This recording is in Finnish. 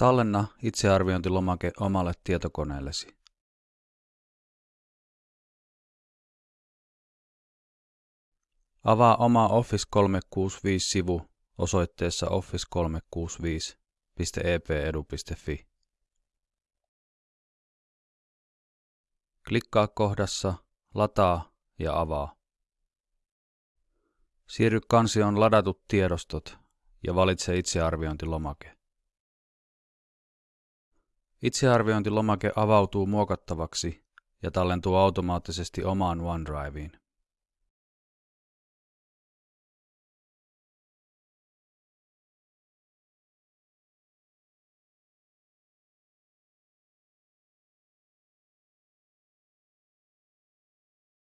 Tallenna itsearviointilomake omalle tietokoneellesi. Avaa oma Office 365-sivu osoitteessa office365.epedu.fi. Klikkaa kohdassa Lataa ja avaa. Siirry kansioon ladatut tiedostot ja valitse itsearviointilomake. Itsearviointilomake avautuu muokattavaksi ja tallentuu automaattisesti omaan OneDriveen.